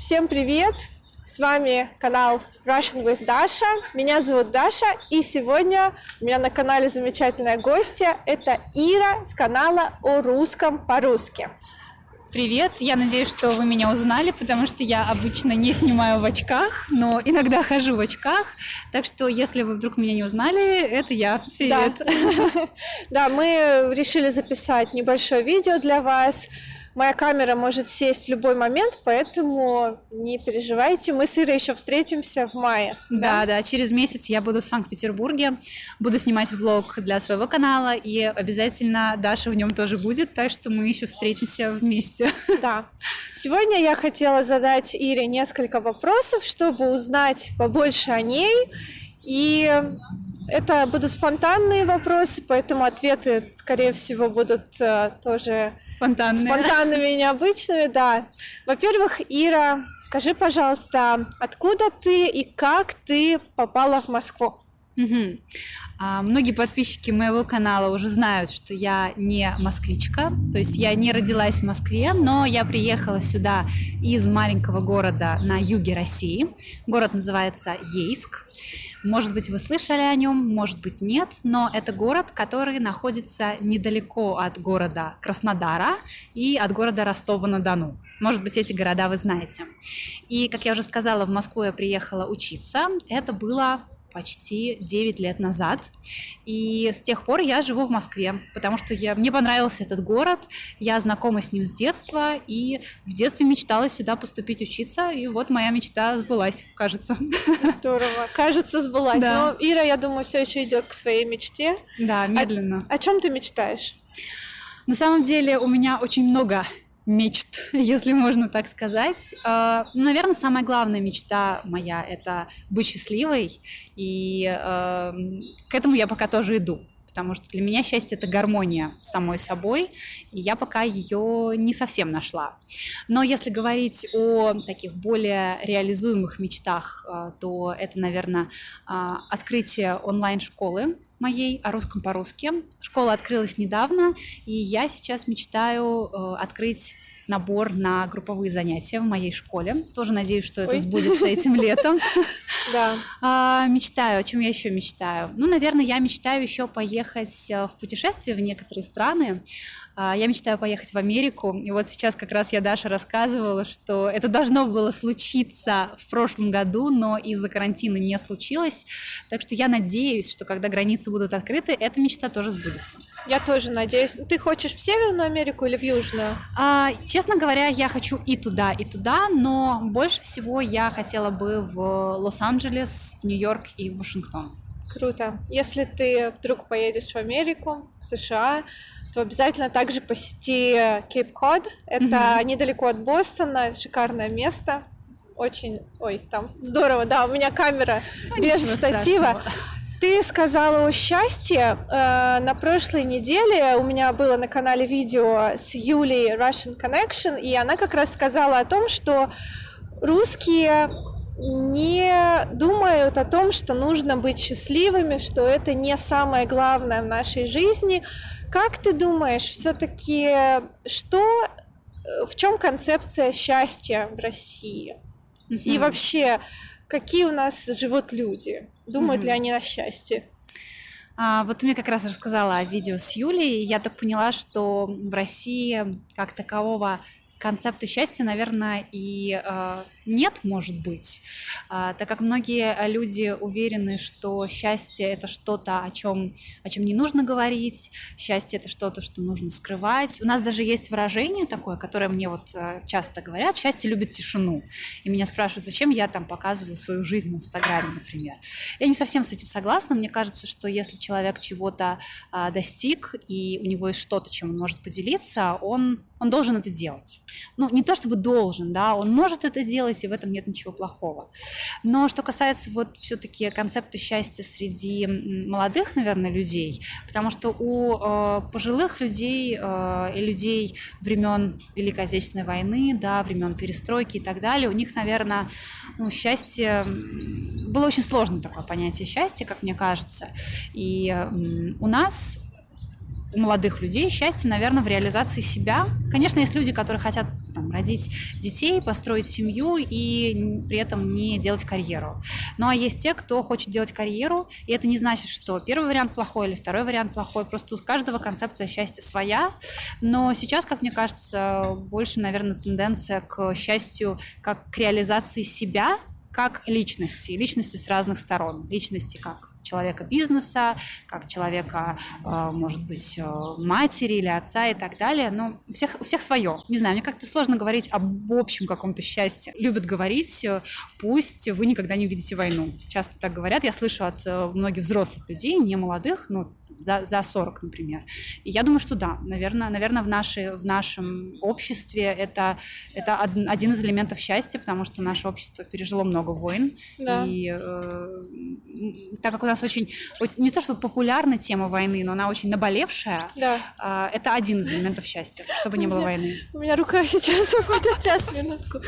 Всем привет! С вами канал Russian with Dasha. Меня зовут Даша, и сегодня у меня на канале замечательная гостья. Это Ира с канала о русском по-русски. Привет, я надеюсь, что вы меня узнали, потому что я обычно не снимаю в очках, но иногда хожу в очках, так что если вы вдруг меня не узнали, это я. Привет. Да, да мы решили записать небольшое видео для вас, Моя камера может сесть в любой момент, поэтому не переживайте, мы с Ирой еще встретимся в мае. Да, да, да, через месяц я буду в Санкт-Петербурге, буду снимать влог для своего канала, и обязательно Даша в нем тоже будет, так что мы еще встретимся вместе. Да. Сегодня я хотела задать Ире несколько вопросов, чтобы узнать побольше о ней и это будут спонтанные вопросы, поэтому ответы, скорее всего, будут э, тоже спонтанные. спонтанными и необычными, да. Во-первых, Ира, скажи, пожалуйста, откуда ты и как ты попала в Москву? Угу. А, многие подписчики моего канала уже знают, что я не москвичка, то есть я не родилась в Москве, но я приехала сюда из маленького города на юге России. Город называется Ейск. Может быть, вы слышали о нем, может быть, нет, но это город, который находится недалеко от города Краснодара и от города Ростова-на-Дону. Может быть, эти города вы знаете. И, как я уже сказала, в Москву я приехала учиться. Это было почти 9 лет назад. И с тех пор я живу в Москве, потому что я, мне понравился этот город, я знакома с ним с детства, и в детстве мечтала сюда поступить учиться, и вот моя мечта сбылась, кажется. Здорово. Кажется, сбылась. Да. Но Ира, я думаю, все еще идет к своей мечте. Да, медленно. О, о чем ты мечтаешь? На самом деле у меня очень много мечт, если можно так сказать. А, ну, наверное, самая главная мечта моя – это быть счастливой, и э, к этому я пока тоже иду потому что для меня счастье это гармония с самой собой, и я пока ее не совсем нашла. Но если говорить о таких более реализуемых мечтах, э, то это, наверное, открытие онлайн-школы, моей о русском по-русски. Школа открылась недавно, и я сейчас мечтаю э, открыть набор на групповые занятия в моей школе. Тоже надеюсь, что это Ой. сбудется этим летом. Да. А, мечтаю. О чем я еще мечтаю? Ну, наверное, я мечтаю еще поехать э, в путешествие в некоторые страны. А, я мечтаю поехать в Америку. И вот сейчас как раз я Даша рассказывала, что это должно было случиться в прошлом году, но из-за карантина не случилось. Так что я надеюсь, что когда границы будут открыты, эта мечта тоже сбудется. Я тоже надеюсь. Ты хочешь в Северную Америку или в Южную? А, честно говоря, я хочу и туда, и туда, но больше всего я хотела бы в Лос-Анджелес, в Нью-Йорк и в Вашингтон. Круто. Если ты вдруг поедешь в Америку, в США, то обязательно также посети Кейп Код. Это mm-hmm. недалеко от Бостона, шикарное место. Очень, ой, там здорово, да, у меня камера ну, без штатива. Ты сказала о счастье. Э, на прошлой неделе у меня было на канале видео с Юлей Russian Connection, и она как раз сказала о том, что русские не думают о том, что нужно быть счастливыми, что это не самое главное в нашей жизни, как ты думаешь, все-таки что, э, в чем концепция счастья в России? Угу. И вообще, какие у нас живут люди? Думают угу. ли они о счастье? А, вот ты мне как раз рассказала о видео с Юлей, и я так поняла, что в России как такового концепта счастья, наверное, и э, нет, может быть, э, так как многие люди уверены, что счастье это что-то, о чем, о чем не нужно говорить, счастье это что-то, что нужно скрывать. У нас даже есть выражение такое, которое мне вот э, часто говорят, счастье любит тишину. И меня спрашивают, зачем я там показываю свою жизнь в Инстаграме, например. Я не совсем с этим согласна. Мне кажется, что если человек чего-то э, достиг, и у него есть что-то, чем он может поделиться, он он должен это делать. Ну, не то чтобы должен, да, он может это делать, и в этом нет ничего плохого. Но что касается вот все-таки концепта счастья среди молодых, наверное, людей, потому что у э, пожилых людей э, и людей времен Великой Отечественной войны, да, времен перестройки и так далее, у них, наверное, ну, счастье было очень сложно такое понятие счастья, как мне кажется. И э, у нас у молодых людей счастье, наверное, в реализации себя. Конечно, есть люди, которые хотят там, родить детей, построить семью и при этом не делать карьеру. Ну а есть те, кто хочет делать карьеру, и это не значит, что первый вариант плохой или второй вариант плохой, просто у каждого концепция счастья своя, но сейчас, как мне кажется, больше, наверное, тенденция к счастью как к реализации себя как личности, личности с разных сторон, личности как человека бизнеса, как человека, э, может быть, э, матери или отца и так далее. Но у всех, у всех свое. Не знаю, мне как-то сложно говорить об общем каком-то счастье. Любят говорить, э, пусть вы никогда не увидите войну. Часто так говорят. Я слышу от многих взрослых людей, не молодых, но за, за 40, например. И я думаю, что да, наверное, наверное в, нашей, в нашем обществе это, это один из элементов счастья, потому что наше общество пережило много войн. Да. И э, так как у нас очень, не то чтобы популярна тема войны, но она очень наболевшая, да. э, это один из элементов счастья, чтобы не было войны. У меня рука сейчас уходит, сейчас, минутку.